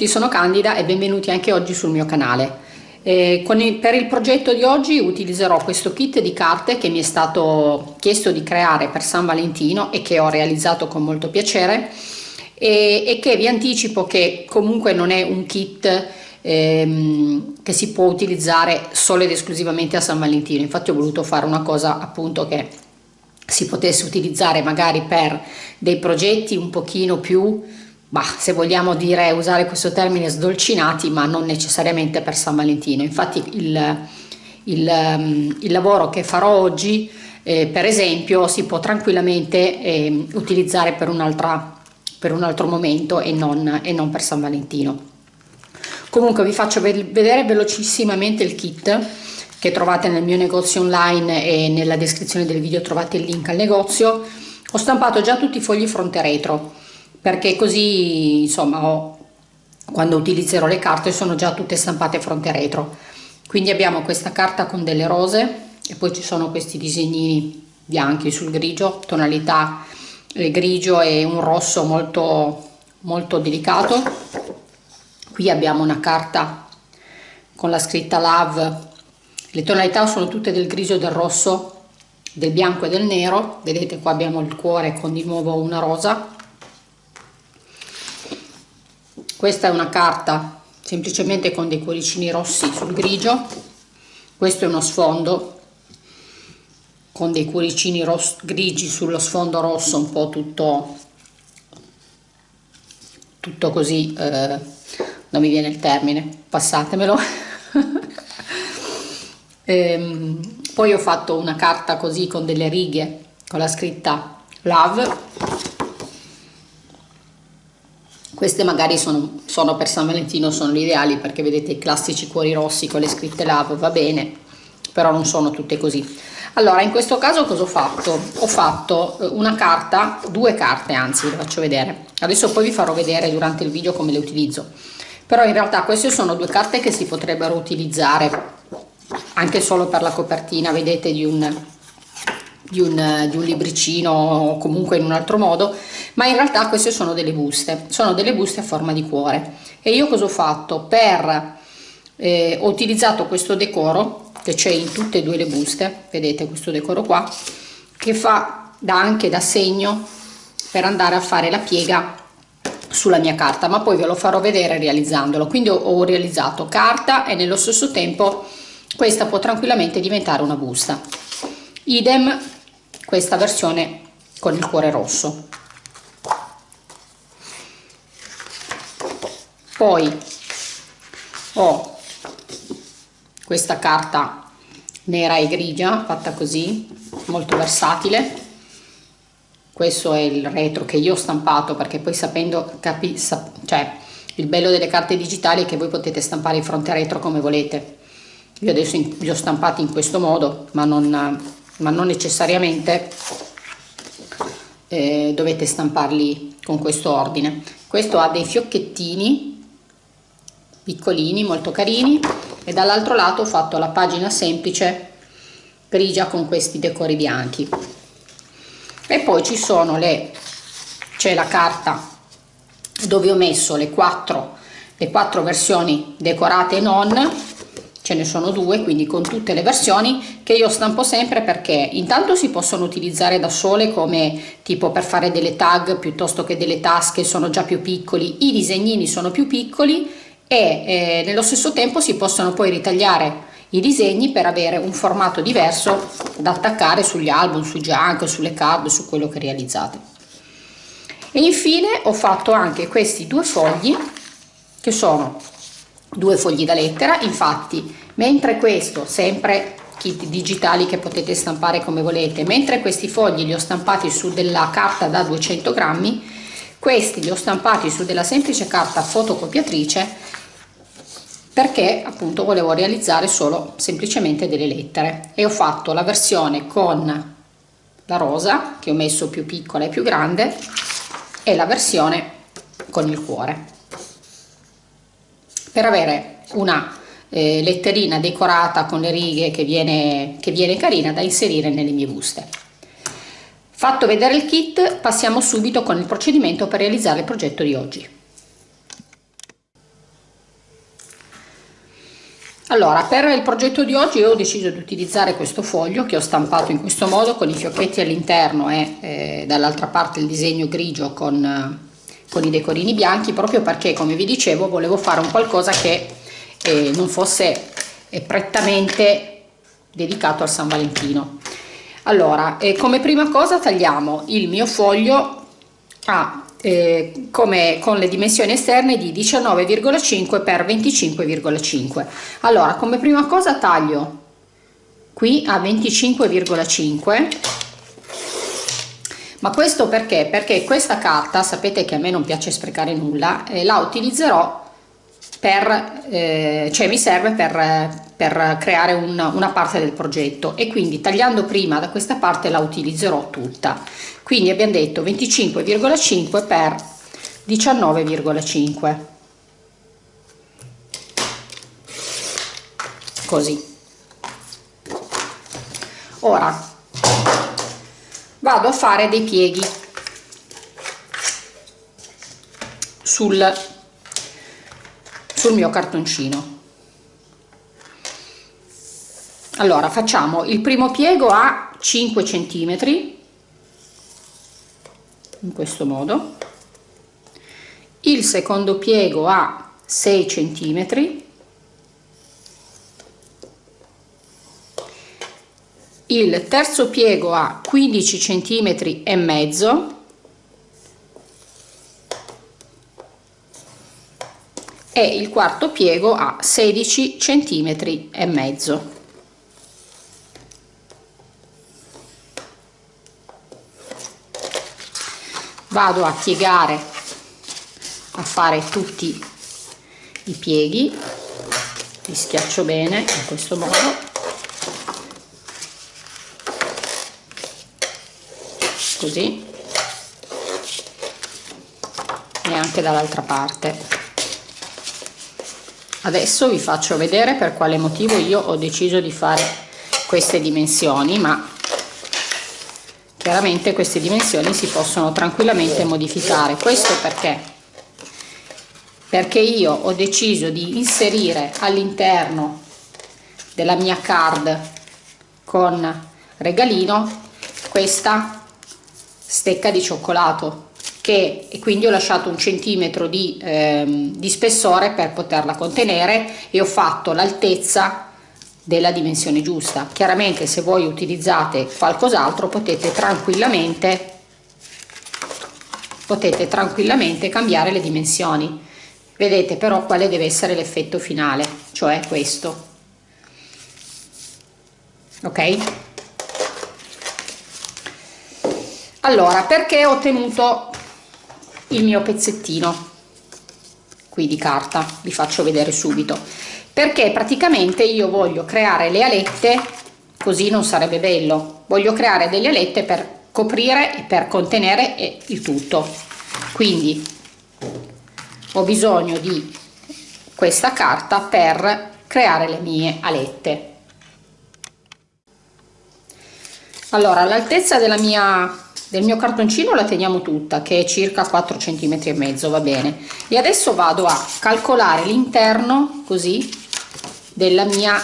Tutti, sono Candida e benvenuti anche oggi sul mio canale. Eh, il, per il progetto di oggi utilizzerò questo kit di carte che mi è stato chiesto di creare per San Valentino e che ho realizzato con molto piacere e, e che vi anticipo che comunque non è un kit ehm, che si può utilizzare solo ed esclusivamente a San Valentino. Infatti ho voluto fare una cosa appunto che si potesse utilizzare magari per dei progetti un pochino più bah, se vogliamo dire, usare questo termine, sdolcinati, ma non necessariamente per San Valentino. Infatti il, il, ehm, il lavoro che farò oggi, eh, per esempio, si può tranquillamente eh, utilizzare per, per, un altro momento e non, e non per San Valentino. Comunque vi faccio vedere velocissimamente il kit che trovate nel mio negozio online e nella descrizione del video trovate il link al negozio. Ho stampato già tutti i fogli fronte retro perché così insomma ho, quando utilizzerò le carte sono già tutte stampate fronte e retro. Quindi abbiamo questa carta con delle rose e poi ci sono questi disegnini bianchi sul grigio tonalità eh, grigio e un rosso molto molto delicato. Qui abbiamo una carta con la scritta love. Le tonalità sono tutte del grigio del rosso del bianco e del nero. Vedete qua abbiamo il cuore con di nuovo una rosa questa è una carta semplicemente con dei cuoricini rossi sul grigio. Questo è uno sfondo con dei cuoricini grigi sullo sfondo rosso un po' tutto tutto così eh, non mi viene il termine passatemelo. Ehm, poi ho fatto una carta così con delle righe con la scritta love queste magari sono, sono per San Valentino, sono ideali perché vedete i classici cuori rossi con le scritte love, va bene, però non sono tutte così. Allora, in questo caso cosa ho fatto? Ho fatto eh, una carta, due carte anzi, vi faccio vedere. Adesso poi vi farò vedere durante il video come le utilizzo. Però in realtà queste sono due carte che si potrebbero utilizzare anche solo per la copertina, vedete, di un, di un, di un libricino o comunque in un altro modo ma in realtà queste sono delle buste sono delle buste a forma di cuore. E io cosa ho fatto? Per eh, ho utilizzato questo decoro che c'è in tutte e due le buste vedete questo decoro qua che fa da anche da segno per andare a fare la piega sulla mia carta ma poi ve lo farò vedere realizzandolo. Quindi ho, ho realizzato carta e nello stesso tempo questa può tranquillamente diventare una busta. Idem questa versione con il cuore rosso. Poi ho questa carta nera e grigia fatta così molto versatile. Questo è il retro che io ho stampato perché poi sapendo capi, sap, cioè il bello delle carte digitali è che voi potete stampare il fronte retro come volete. Io adesso li ho stampati in questo modo ma non ma non necessariamente eh, dovete stamparli con questo ordine. Questo ha dei fiocchettini piccolini molto carini e dall'altro lato ho fatto la pagina semplice grigia con questi decori bianchi. E poi ci sono le c'è la carta dove ho messo le quattro le quattro versioni decorate e non ce ne sono due quindi con tutte le versioni che io stampo sempre perché intanto si possono utilizzare da sole come tipo per fare delle tag piuttosto che delle tasche sono già più piccoli i disegnini sono più piccoli e eh, nello stesso tempo si possono poi ritagliare i disegni per avere un formato diverso da attaccare sugli album, sui junk, sulle card, su quello che realizzate. E infine ho fatto anche questi due fogli che sono due fogli da lettera. Infatti mentre questo sempre kit digitali che potete stampare come volete mentre questi fogli li ho stampati su della carta da 200 grammi questi li ho stampati su della semplice carta fotocopiatrice perché appunto volevo realizzare solo semplicemente delle lettere. E ho fatto la versione con la rosa che ho messo più piccola e più grande e la versione con il cuore per avere una eh, letterina decorata con le righe che viene, che viene carina da inserire nelle mie buste. Fatto vedere il kit passiamo subito con il procedimento per realizzare il progetto di oggi. Allora, per il progetto di oggi ho deciso di utilizzare questo foglio che ho stampato in questo modo con i fiocchetti all'interno e eh, dall'altra parte il disegno grigio con con, i decorini bianchi proprio perché come vi dicevo volevo fare un qualcosa che eh, non fosse eh, prettamente dedicato al San Valentino. Allora eh, come prima cosa tagliamo il mio foglio a eh, come con le dimensioni esterne di 19,5 per 25,5 allora come prima cosa taglio qui a 25,5 ma questo perché? Perché questa carta sapete che a me non piace sprecare nulla e la utilizzerò per eh, cioè mi serve per, per creare una, una parte del progetto e quindi tagliando prima da questa parte la utilizzerò tutta. Quindi abbiamo detto 25,5 per 19,5 così. Ora vado a fare dei pieghi sul, sul mio cartoncino. Allora facciamo il primo piego a 5 centimetri in questo modo. Il secondo piego a 6 centimetri il terzo piego a 15 centimetri e mezzo. E il quarto piego a 16 centimetri e mezzo. Vado a piegare a fare tutti i pieghi. Li schiaccio bene in questo modo così. E anche dall'altra parte. Adesso vi faccio vedere per quale motivo io ho deciso di fare queste dimensioni ma chiaramente queste dimensioni si possono tranquillamente modificare. Questo perché? Perché io ho deciso di inserire all'interno della mia card con regalino questa stecca di cioccolato che e quindi ho lasciato un centimetro di, ehm, di spessore per poterla contenere e ho fatto l'altezza della dimensione giusta. Chiaramente se voi utilizzate qualcos'altro potete tranquillamente potete tranquillamente cambiare le dimensioni. Vedete però quale deve essere l'effetto finale cioè questo. Ok allora perché ho ottenuto il mio pezzettino qui di carta? Vi faccio vedere subito. Perché praticamente io voglio creare le alette così non sarebbe bello. Voglio creare delle alette per coprire e per contenere il tutto. Quindi ho bisogno di questa carta per creare le mie alette. Allora l'altezza della mia del mio cartoncino la teniamo tutta che è circa 4 cm e mezzo va bene. E adesso vado a calcolare l'interno così della mia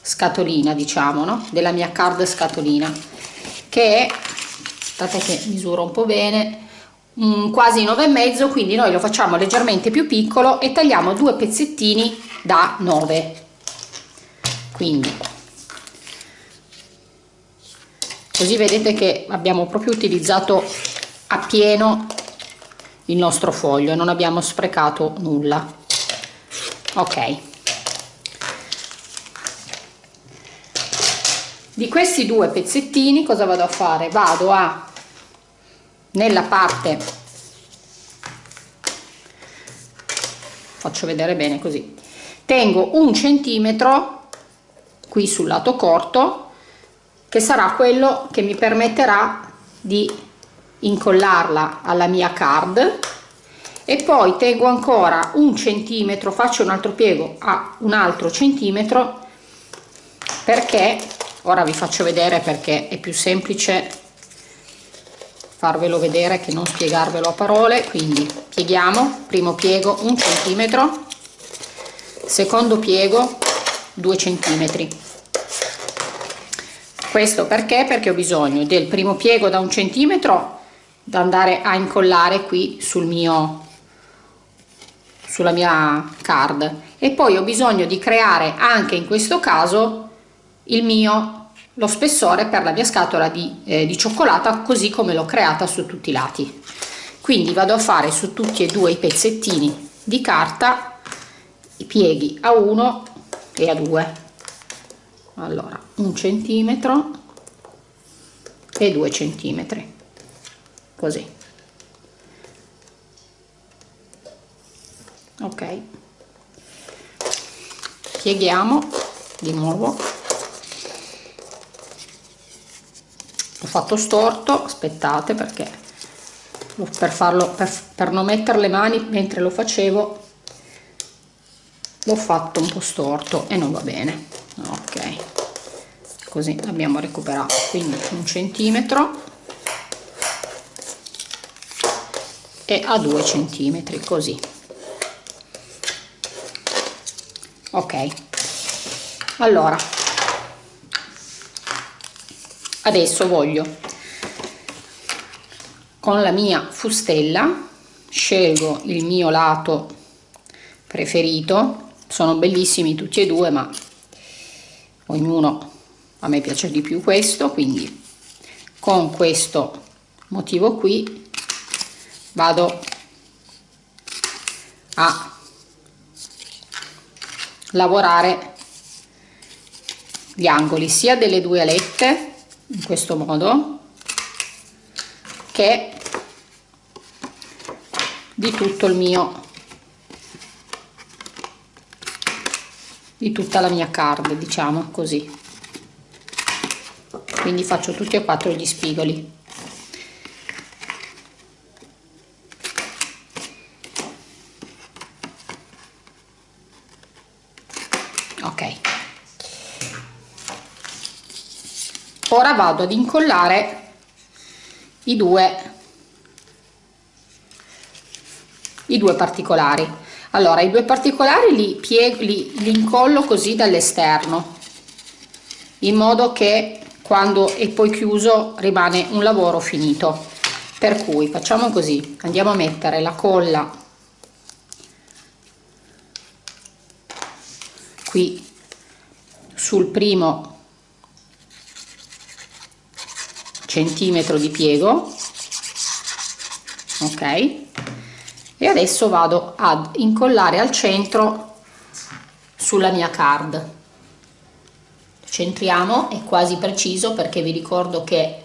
scatolina diciamo no? Della mia card scatolina che è aspettate che misuro un po bene um, quasi 9 e mezzo quindi noi lo facciamo leggermente più piccolo e tagliamo due pezzettini da 9 quindi così vedete che abbiamo proprio utilizzato a pieno il nostro foglio non abbiamo sprecato nulla. Ok. Di questi due pezzettini cosa vado a fare? Vado a nella parte faccio vedere bene così tengo un centimetro qui sul lato corto che sarà quello che mi permetterà di incollarla alla mia card. E poi tengo ancora un centimetro faccio un altro piego a un altro centimetro perché ora vi faccio vedere perché è più semplice farvelo vedere che non spiegarvelo a parole. Quindi pieghiamo primo piego un centimetro secondo piego 2 centimetri questo perché? Perché ho bisogno del primo piego da un centimetro da andare a incollare qui sul mio sulla mia card. E poi ho bisogno di creare anche in questo caso il mio lo spessore per la mia scatola di, eh, di cioccolata così come l'ho creata su tutti i lati. Quindi vado a fare su tutti e due i pezzettini di carta i pieghi a 1 e a 2 allora un centimetro e 2 centimetri così. Ok. Pieghiamo di nuovo. Ho fatto storto aspettate perché per farlo per, per non mettere le mani mentre lo facevo l'ho fatto un po' storto e non va bene. Ok. Così abbiamo recuperato. Quindi un centimetro. E a 2 centimetri così. Ok. Allora. Adesso voglio con la mia fustella scelgo il mio lato preferito sono bellissimi tutti e due ma ognuno a me piace di più questo quindi con questo motivo qui vado a lavorare gli angoli sia delle due alette in questo modo che di tutto il mio di tutta la mia card diciamo così. Quindi faccio tutti e quattro gli spigoli. Ora vado ad incollare i due i due particolari allora i due particolari li piego li, li incollo così dall'esterno in modo che quando è poi chiuso rimane un lavoro finito. Per cui facciamo così andiamo a mettere la colla qui sul primo centimetro di piego ok e adesso vado ad incollare al centro sulla mia card. Centriamo è quasi preciso perché vi ricordo che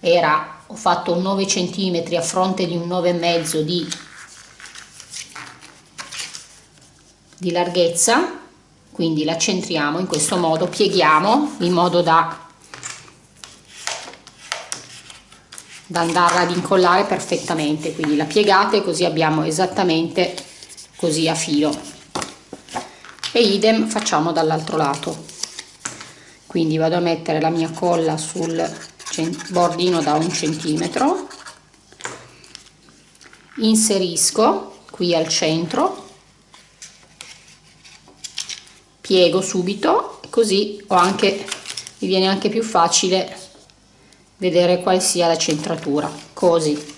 era ho fatto un 9 centimetri a fronte di un 9 e mezzo di di larghezza. Quindi la centriamo in questo modo pieghiamo in modo da da andarla ad incollare perfettamente. Quindi la piegate così abbiamo esattamente così a filo. E idem facciamo dall'altro lato. Quindi vado a mettere la mia colla sul bordino da un centimetro. Inserisco qui al centro. Piego subito così ho anche mi viene anche più facile vedere qual sia la centratura. Così.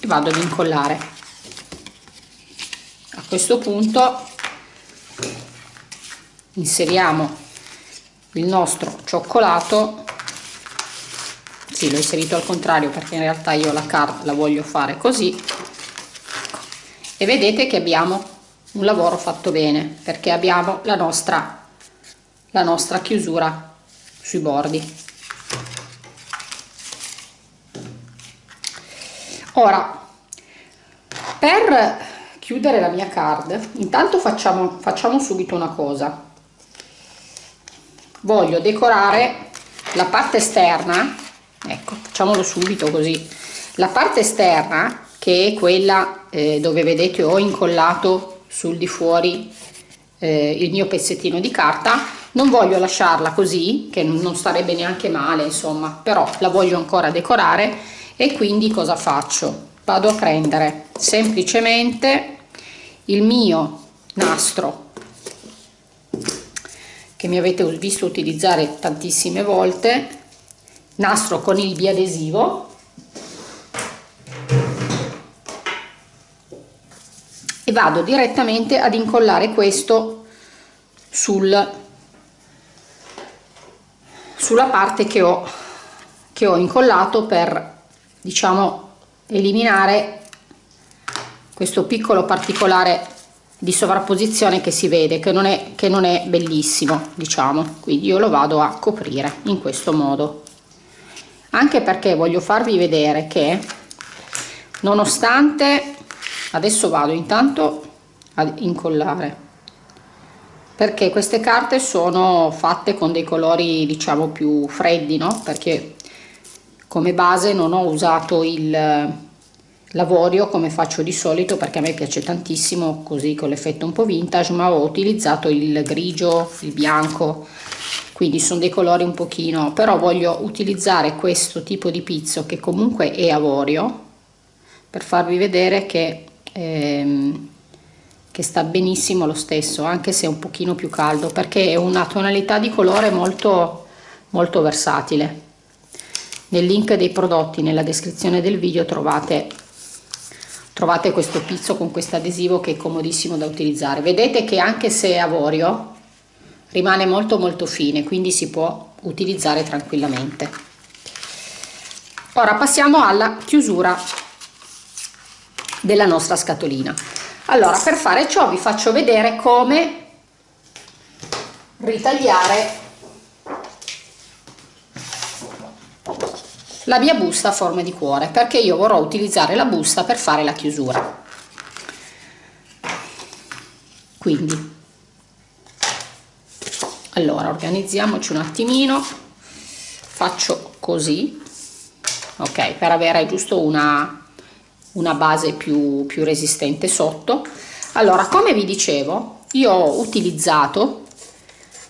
E vado ad incollare. A questo punto inseriamo il nostro cioccolato. Sì l'ho inserito al contrario perché in realtà io la carta la voglio fare così. E vedete che abbiamo un lavoro fatto bene perché abbiamo la nostra la nostra chiusura sui bordi. Ora per chiudere la mia card intanto facciamo, facciamo subito una cosa. Voglio decorare la parte esterna ecco facciamolo subito così. La parte esterna che è quella eh, dove vedete ho incollato sul di fuori eh, il mio pezzettino di carta non voglio lasciarla così che non starebbe neanche male insomma però la voglio ancora decorare e quindi cosa faccio? Vado a prendere semplicemente il mio nastro che mi avete visto utilizzare tantissime volte nastro con il biadesivo e vado direttamente ad incollare questo sul sulla parte che ho che ho incollato per diciamo eliminare questo piccolo particolare di sovrapposizione che si vede che non è che non è bellissimo diciamo. Quindi io lo vado a coprire in questo modo. Anche perché voglio farvi vedere che nonostante adesso vado intanto ad incollare perché queste carte sono fatte con dei colori diciamo più freddi no? Perché come base non ho usato il l'avorio come faccio di solito perché a me piace tantissimo così con l'effetto un po' vintage ma ho utilizzato il grigio il bianco. Quindi sono dei colori un pochino però voglio utilizzare questo tipo di pizzo che comunque è avorio per farvi vedere che ehm, che sta benissimo lo stesso anche se è un pochino più caldo perché è una tonalità di colore molto molto versatile. Nel link dei prodotti nella descrizione del video trovate trovate questo pizzo con questo adesivo che è comodissimo da utilizzare. Vedete che anche se è avorio rimane molto molto fine quindi si può utilizzare tranquillamente. Ora passiamo alla chiusura della nostra scatolina allora per fare ciò vi faccio vedere come ritagliare la mia busta a forma di cuore perché io vorrò utilizzare la busta per fare la chiusura. Quindi allora organizziamoci un attimino. Faccio così ok per avere giusto una una base più, più resistente sotto. Allora come vi dicevo io ho utilizzato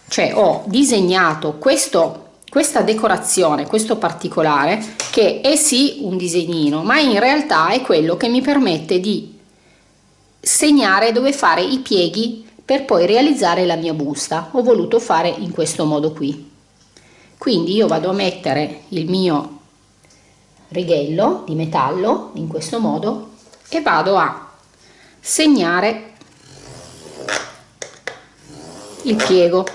cioè ho disegnato questo questa decorazione questo particolare che è sì un disegnino ma in realtà è quello che mi permette di segnare dove fare i pieghi per poi realizzare la mia busta. Ho voluto fare in questo modo qui. Quindi io vado a mettere il mio righello di metallo in questo modo e vado a segnare il piego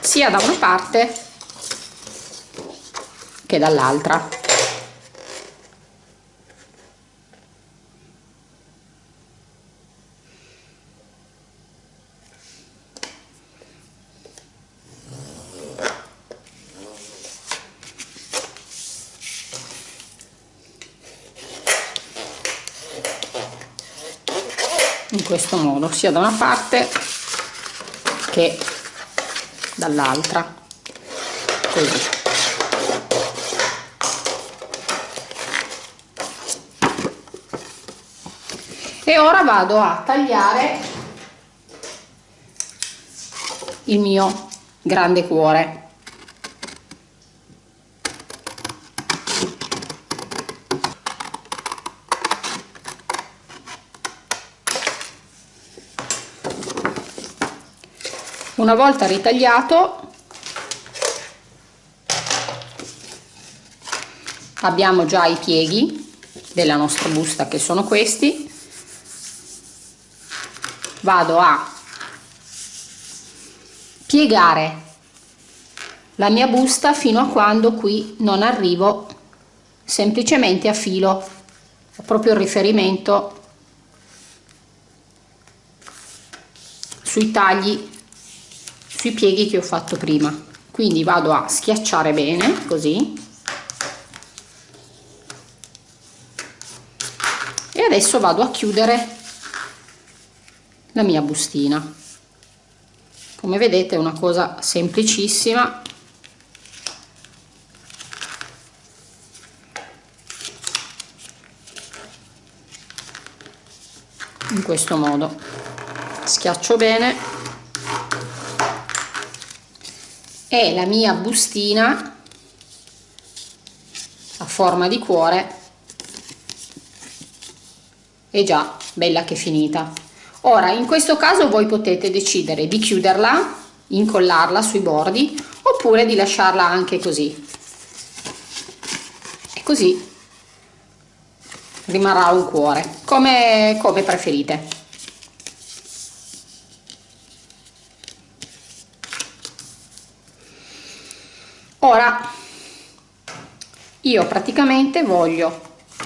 sia da una parte che dall'altra in sia da una parte che dall'altra. Così. E ora vado a tagliare il mio grande cuore una volta ritagliato abbiamo già i pieghi della nostra busta che sono questi. Vado a piegare la mia busta fino a quando qui non arrivo semplicemente a filo. Proprio il riferimento sui tagli sui pieghi che ho fatto prima. Quindi vado a schiacciare bene così. E adesso vado a chiudere la mia bustina. Come vedete è una cosa semplicissima. In questo modo. Schiaccio bene e la mia bustina a forma di cuore è già bella che finita. Ora in questo caso voi potete decidere di chiuderla incollarla sui bordi oppure di lasciarla anche così. E così rimarrà un cuore come, come preferite ora io praticamente voglio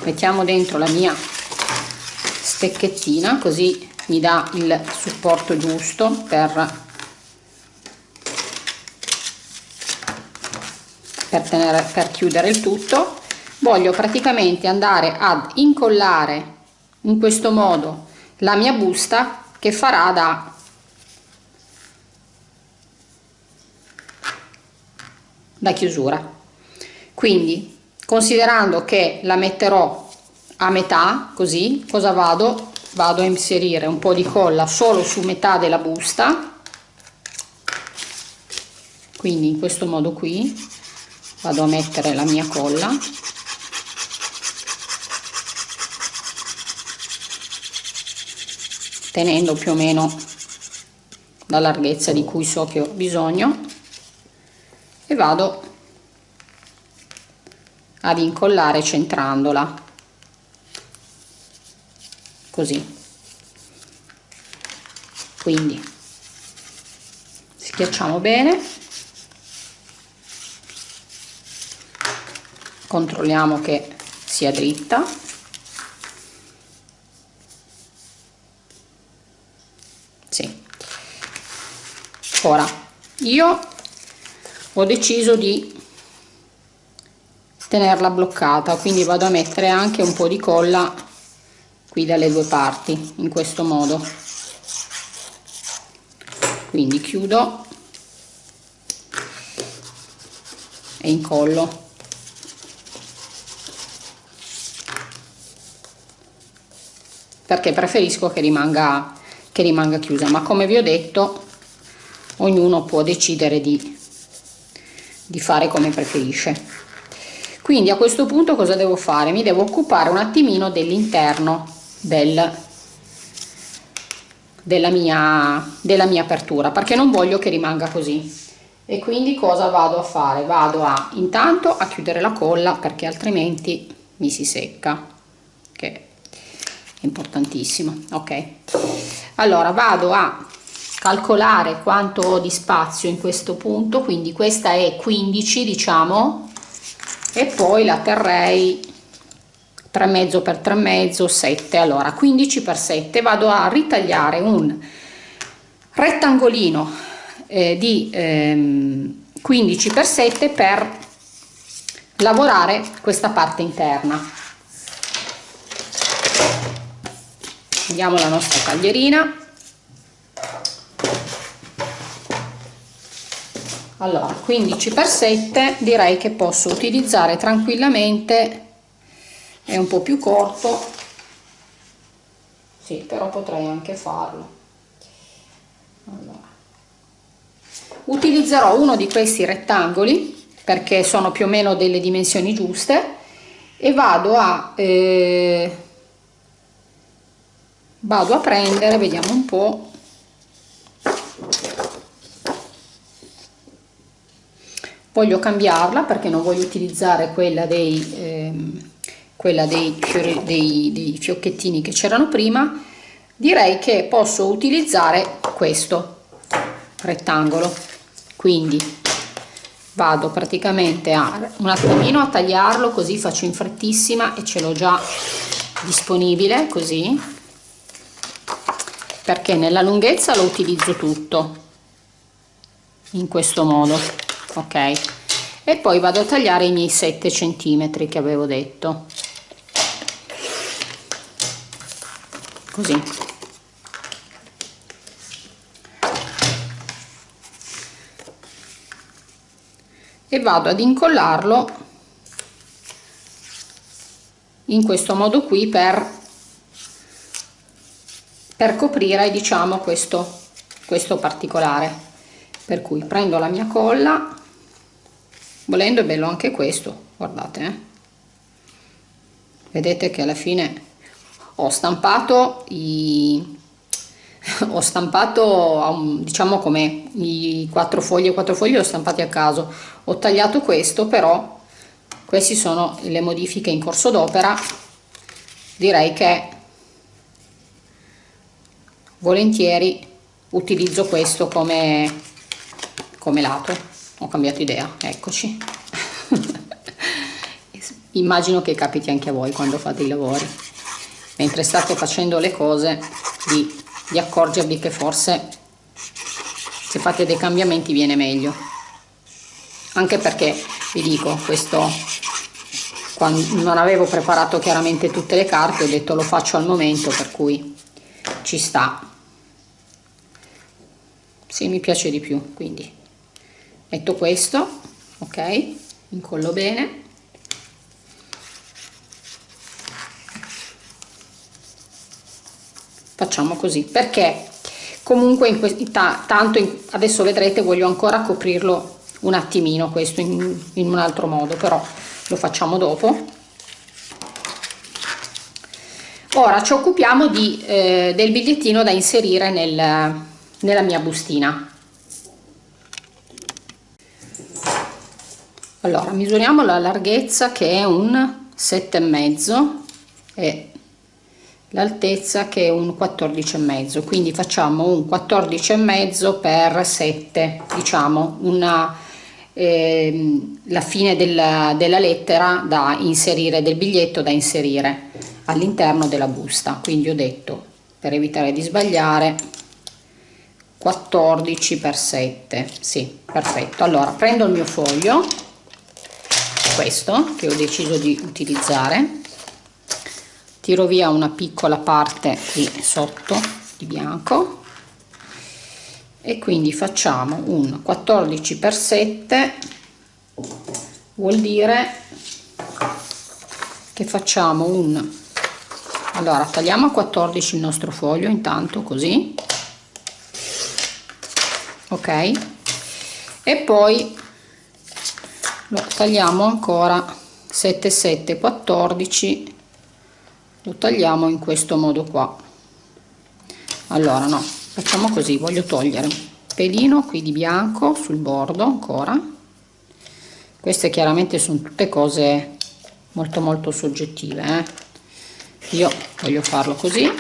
mettiamo dentro la mia stecchettina così mi dà il supporto giusto per per, tenere, per chiudere il tutto. Voglio praticamente andare ad incollare in questo modo la mia busta che farà da da chiusura. Quindi considerando che la metterò a metà così cosa vado? Vado a inserire un po di colla solo su metà della busta. Quindi in questo modo qui vado a mettere la mia colla. Tenendo più o meno la larghezza di cui so che ho bisogno e vado ad incollare centrandola. Così. Quindi schiacciamo bene. Controlliamo che sia dritta. Sì. ora io ho deciso di tenerla bloccata quindi vado a mettere anche un po di colla qui dalle due parti in questo modo. Quindi chiudo e incollo. Perché preferisco che rimanga, che rimanga chiusa ma come vi ho detto ognuno può decidere di, di fare come preferisce. Quindi a questo punto cosa devo fare? Mi devo occupare un attimino dell'interno del, della mia della mia apertura perché non voglio che rimanga così. E quindi cosa vado a fare? Vado a intanto a chiudere la colla perché altrimenti mi si secca che importantissimo ok? Allora vado a calcolare quanto ho di spazio in questo punto quindi questa è 15 diciamo e poi la terrei 3 mezzo per 3 mezzo 7 allora 15 per 7 vado a ritagliare un rettangolino eh, di ehm, 15 per 7 per lavorare questa parte interna. Prendiamo la nostra taglierina allora 15 per 7 direi che posso utilizzare tranquillamente è un po più corto sì però potrei anche farlo allora. utilizzerò uno di questi rettangoli perché sono più o meno delle dimensioni giuste e vado a eh, vado a prendere vediamo un po voglio cambiarla perché non voglio utilizzare quella dei ehm, quella dei, dei, dei fiocchettini che c'erano prima. Direi che posso utilizzare questo rettangolo. Quindi vado praticamente a un attimino a tagliarlo così faccio in frettissima e ce l'ho già disponibile così. Perché nella lunghezza lo utilizzo tutto in questo modo ok. E poi vado a tagliare i miei 7 centimetri che avevo detto. Così. E vado ad incollarlo in questo modo qui per per coprire diciamo questo questo particolare. Per cui prendo la mia colla volendo è bello anche questo guardate eh? vedete che alla fine ho stampato i, ho stampato diciamo come i quattro fogli e quattro fogli li ho stampati a caso. Ho tagliato questo però queste sono le modifiche in corso d'opera. Direi che volentieri utilizzo questo come come lato ho cambiato idea eccoci. Immagino che capiti anche a voi quando fate i lavori. Mentre state facendo le cose di, di accorgervi che forse se fate dei cambiamenti viene meglio. Anche perché vi dico questo quando non avevo preparato chiaramente tutte le carte ho detto lo faccio al momento per cui ci sta. Sì mi piace di più quindi metto questo ok? Incollo bene. Facciamo così perché comunque in questi, tanto in, adesso vedrete voglio ancora coprirlo un attimino questo in, in un altro modo però lo facciamo dopo. Ora ci occupiamo di, eh, del bigliettino da inserire nel, nella mia bustina allora misuriamo la larghezza che è un sette e mezzo e l'altezza che è un 14 e mezzo. Quindi facciamo un 14 e mezzo per 7 diciamo una eh, la fine della, della lettera da inserire del biglietto da inserire all'interno della busta. Quindi ho detto per evitare di sbagliare 14 per 7 sì perfetto. Allora prendo il mio foglio questo che ho deciso di utilizzare. Tiro via una piccola parte qui sotto di bianco. E quindi facciamo un 14 per 7 vuol dire che facciamo un allora tagliamo a 14 il nostro foglio intanto così. Ok? E poi lo tagliamo ancora 7 7 14 lo tagliamo in questo modo qua. Allora no facciamo così voglio togliere pelino qui di bianco sul bordo ancora. Queste chiaramente sono tutte cose molto molto soggettive eh? io voglio farlo così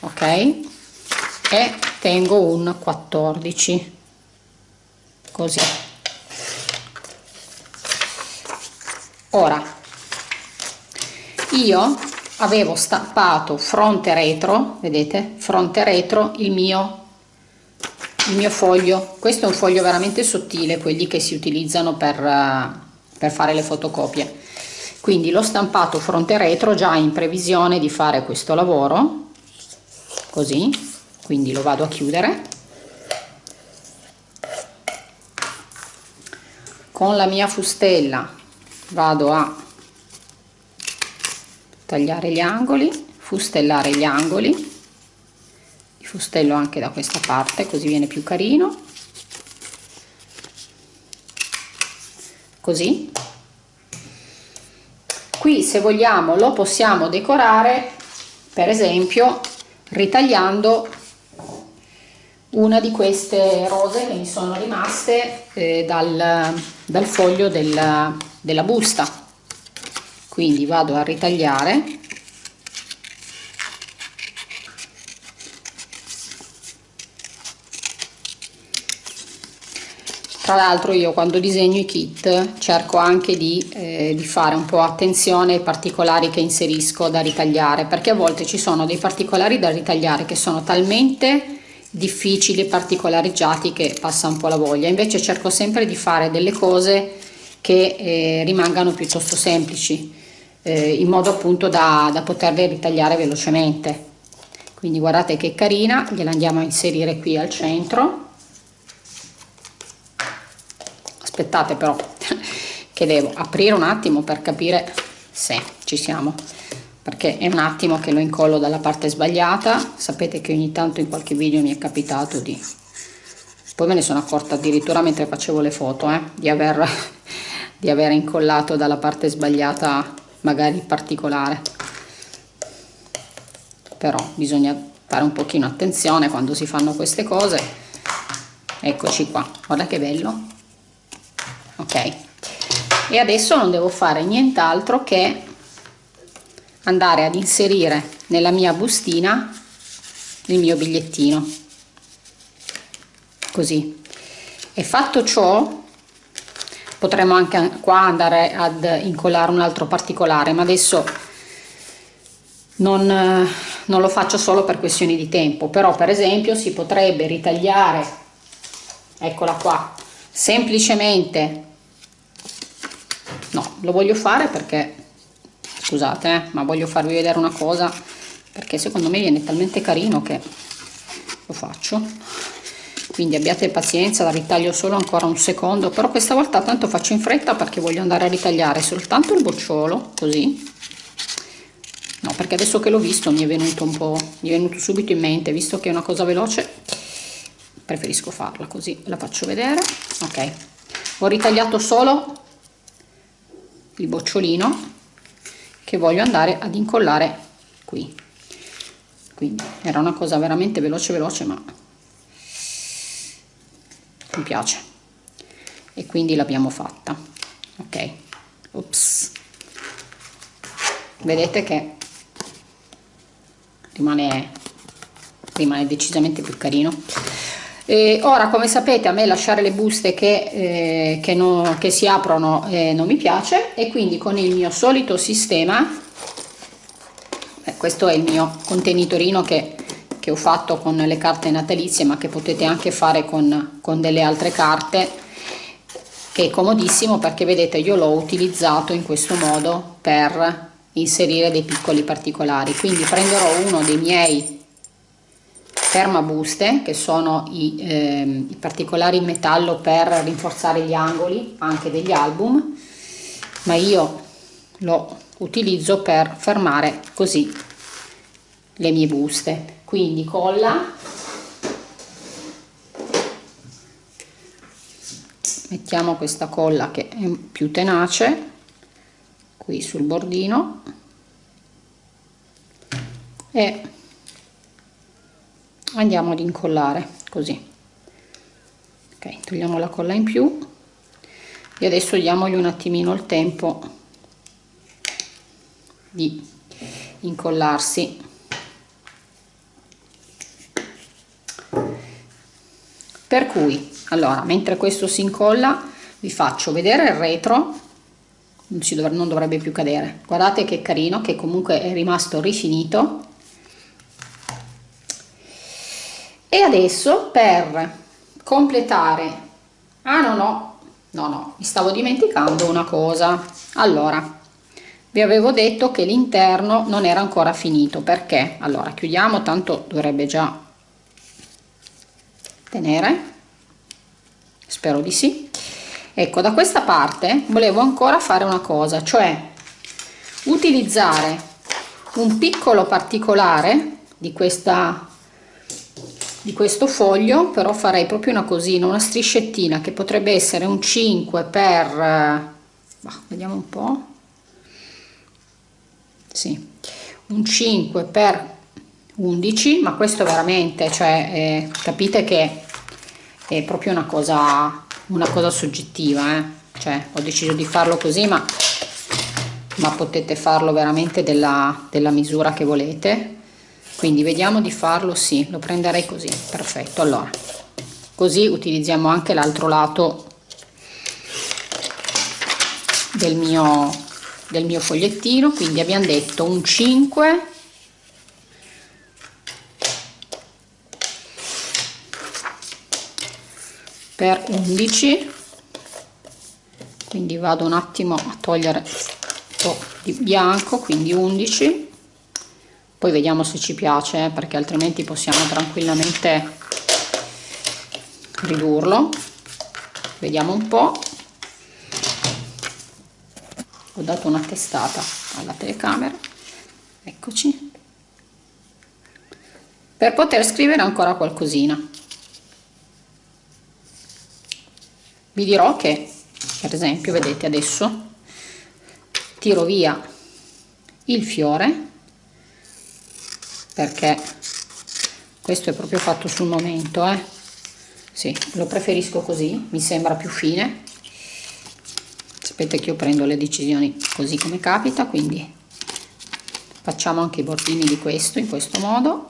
ok? E tengo un 14 così ora io avevo stampato fronte retro vedete? Fronte retro il mio il mio foglio. Questo è un foglio veramente sottile quelli che si utilizzano per, uh, per fare le fotocopie. Quindi l'ho stampato fronte retro già in previsione di fare questo lavoro così. Quindi lo vado a chiudere. Con la mia fustella vado a tagliare gli angoli fustellare gli angoli. Li fustello anche da questa parte così viene più carino. Così. Qui se vogliamo lo possiamo decorare per esempio ritagliando una di queste rose che mi sono rimaste eh, dal, dal foglio del, della busta. Quindi vado a ritagliare. Tra l'altro io quando disegno i kit cerco anche di, eh, di, fare un po' attenzione ai particolari che inserisco da ritagliare perché a volte ci sono dei particolari da ritagliare che sono talmente difficili particolareggiati che passa un po' la voglia. Invece cerco sempre di fare delle cose che eh, rimangano piuttosto semplici eh, in modo appunto da, da poterle ritagliare velocemente. Quindi guardate che carina gliela andiamo a inserire qui al centro. Aspettate però che devo aprire un attimo per capire se ci siamo perché è un attimo che lo incollo dalla parte sbagliata. Sapete che ogni tanto in qualche video mi è capitato di poi me ne sono accorta addirittura mentre facevo le foto eh, di aver di aver incollato dalla parte sbagliata magari particolare. Però bisogna fare un pochino attenzione quando si fanno queste cose. Eccoci qua. Guarda che bello. Ok. E adesso non devo fare nient'altro che andare ad inserire nella mia bustina il mio bigliettino. Così. E fatto ciò potremmo anche qua andare ad incollare un altro particolare ma adesso non, non lo faccio solo per questioni di tempo però per esempio si potrebbe ritagliare eccola qua semplicemente no lo voglio fare perché scusate eh, ma voglio farvi vedere una cosa perché secondo me viene talmente carino che lo faccio. Quindi abbiate pazienza la ritaglio solo ancora un secondo però questa volta tanto faccio in fretta perché voglio andare a ritagliare soltanto il bocciolo così. No perché adesso che l'ho visto mi è venuto un po' mi è venuto subito in mente visto che è una cosa veloce preferisco farla così la faccio vedere. Ok ho ritagliato solo il bocciolino che voglio andare ad incollare qui. Quindi era una cosa veramente veloce veloce ma mi piace. E quindi l'abbiamo fatta. Ok. Ops. vedete che rimane rimane decisamente più carino e ora come sapete a me lasciare le buste che, eh, che, no, che si aprono eh, non mi piace. E quindi con il mio solito sistema eh, questo è il mio contenitorino che, che, ho fatto con le carte natalizie ma che potete anche fare con, con delle altre carte che è comodissimo perché vedete io l'ho utilizzato in questo modo per inserire dei piccoli particolari. Quindi prenderò uno dei miei fermabuste che sono i, eh, i particolari in metallo per rinforzare gli angoli anche degli album ma io lo utilizzo per fermare così le mie buste. Quindi colla mettiamo questa colla che è più tenace qui sul bordino e andiamo ad incollare così. Ok togliamo la colla in più. E adesso diamogli un attimino il tempo di incollarsi. Per cui allora mentre questo si incolla vi faccio vedere il retro. Non, dovrebbe più cadere. Guardate che carino che comunque è rimasto rifinito e adesso per completare ah no no no no mi stavo dimenticando una cosa. Allora vi avevo detto che l'interno non era ancora finito perché? Allora chiudiamo tanto dovrebbe già tenere. Spero di sì. Ecco da questa parte volevo ancora fare una cosa cioè utilizzare un piccolo particolare di questa di questo foglio però farei proprio una cosina una striscettina che potrebbe essere un 5 per bah, vediamo un po sì un 5 per 11 ma questo veramente cioè eh, capite che è proprio una cosa una cosa soggettiva eh? cioè ho deciso di farlo così ma ma potete farlo veramente della, della misura che volete quindi vediamo di farlo sì lo prenderei così perfetto. Allora così utilizziamo anche l'altro lato del mio del mio fogliettino. Quindi abbiamo detto un 5 per 11 quindi vado un attimo a togliere un po' di bianco quindi 11 poi vediamo se ci piace perché altrimenti possiamo tranquillamente ridurlo. Vediamo un po. Ho dato una testata alla telecamera. Eccoci. Per poter scrivere ancora qualcosina. Vi dirò che per esempio vedete adesso tiro via il fiore perché questo è proprio fatto sul momento eh. sì, lo preferisco così mi sembra più fine. Sapete che io prendo le decisioni così come capita quindi facciamo anche i bordini di questo in questo modo.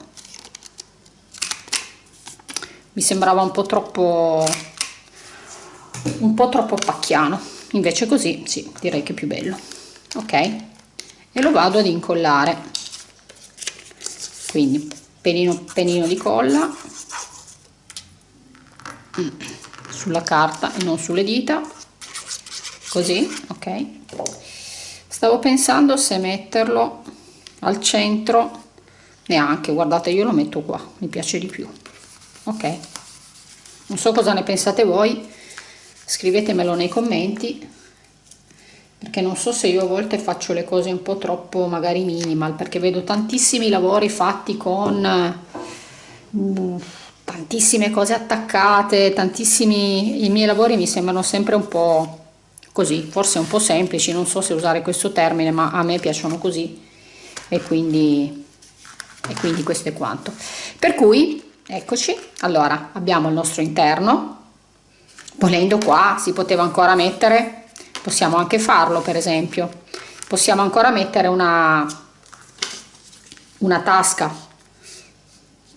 Mi sembrava un po' troppo un po' troppo pacchiano. Invece così sì direi che è più bello. Ok? E lo vado ad incollare quindi penino penino di colla. Mm, sulla carta e non sulle dita. Così ok. Stavo pensando se metterlo al centro. Neanche guardate io lo metto qua mi piace di più. Ok. Non so cosa ne pensate voi. Scrivetemelo nei commenti perché non so se io a volte faccio le cose un po' troppo magari minimal perché vedo tantissimi lavori fatti con uh, tantissime cose attaccate tantissimi i miei lavori mi sembrano sempre un po' così forse un po' semplici non so se usare questo termine ma a me piacciono così e quindi, e quindi questo è quanto. Per cui eccoci allora abbiamo il nostro interno. Volendo qua si poteva ancora mettere possiamo anche farlo per esempio possiamo ancora mettere una una tasca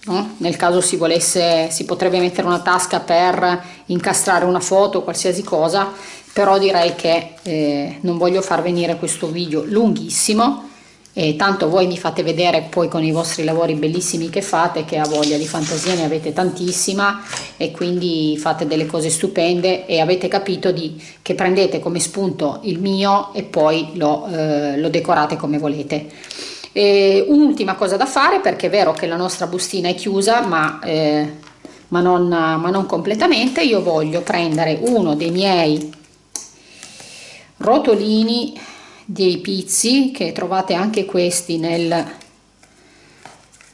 No? nel caso si volesse si potrebbe mettere una tasca per incastrare una foto qualsiasi cosa però direi che eh, non voglio far venire questo video lunghissimo e tanto voi mi fate vedere poi con i vostri lavori bellissimi che fate che a voglia di fantasia ne avete tantissima e quindi fate delle cose stupende e avete capito di, che prendete come spunto il mio e poi lo, eh, lo decorate come volete. Un'ultima cosa da fare perché è vero che la nostra bustina è chiusa ma, eh, ma, non, ma non completamente io voglio prendere uno dei miei rotolini dei pizzi che trovate anche questi nel,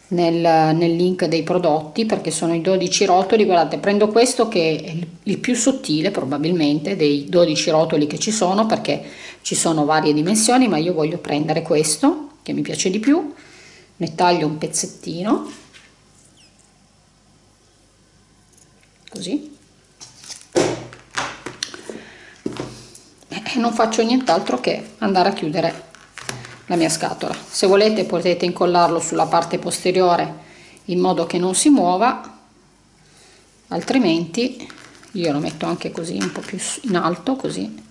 nel, nel, link dei prodotti perché sono i 12 rotoli. Guardate prendo questo che è il, il più sottile probabilmente dei 12 rotoli che ci sono perché ci sono varie dimensioni ma io voglio prendere questo che mi piace di più. Ne taglio un pezzettino. Così e non faccio nient'altro che andare a chiudere la mia scatola. Se volete potete incollarlo sulla parte posteriore in modo che non si muova altrimenti io lo metto anche così un po più in alto così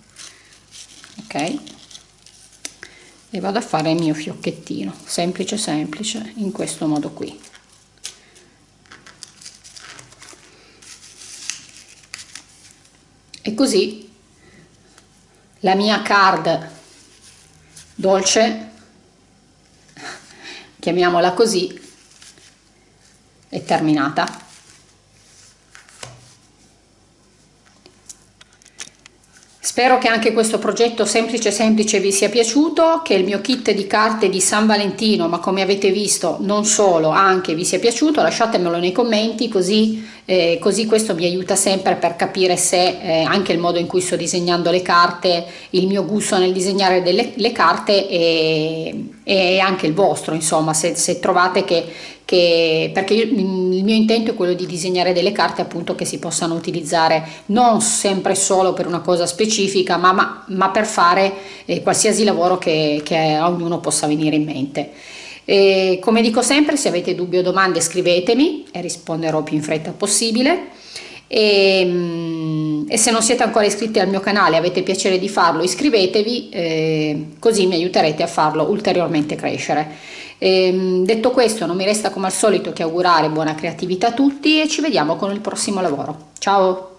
ok? E vado a fare il mio fiocchettino semplice semplice in questo modo qui. E così la mia card dolce chiamiamola così è terminata Spero che anche questo progetto semplice semplice vi sia piaciuto, che il mio kit di carte di San Valentino, ma come avete visto non solo, anche vi sia piaciuto, lasciatemelo nei commenti così, eh, così questo mi aiuta sempre per capire se eh, anche il modo in cui sto disegnando le carte, il mio gusto nel disegnare delle, le carte e, e anche il vostro, insomma, se, se trovate che che, perché io, il mio intento è quello di disegnare delle carte appunto che si possano utilizzare non sempre solo per una cosa specifica ma, ma, ma per fare eh, qualsiasi lavoro che, che, a ognuno possa venire in mente. E, come dico sempre se avete dubbi o domande scrivetemi e risponderò più in fretta possibile e, mm, e se non siete ancora iscritti al mio canale avete piacere di farlo iscrivetevi eh, così mi aiuterete a farlo ulteriormente crescere. E, ehm, detto questo non mi resta come al solito che augurare buona creatività a tutti e ci vediamo con il prossimo lavoro. Ciao!